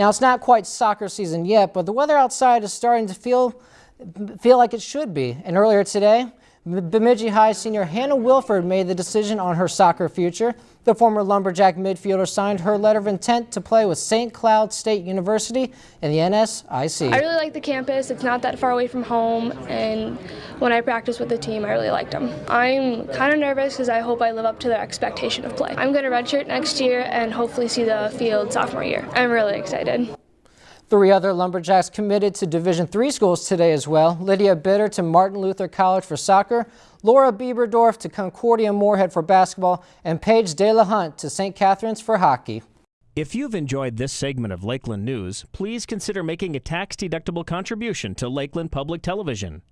Now, it's not quite soccer season yet, but the weather outside is starting to feel, feel like it should be. And earlier today, Bemidji High senior Hannah Wilford made the decision on her soccer future. The former Lumberjack midfielder signed her letter of intent to play with St. Cloud State University in the NSIC. I really like the campus. It's not that far away from home, and when I practice with the team, I really liked them. I'm kind of nervous because I hope I live up to their expectation of play. I'm going to redshirt next year and hopefully see the field sophomore year. I'm really excited. Three other Lumberjacks committed to Division III schools today as well. Lydia Bitter to Martin Luther College for soccer, Laura Bieberdorf to Concordia Moorhead for basketball, and Paige De La Hunt to St. Catherine's for hockey. If you've enjoyed this segment of Lakeland News, please consider making a tax-deductible contribution to Lakeland Public Television.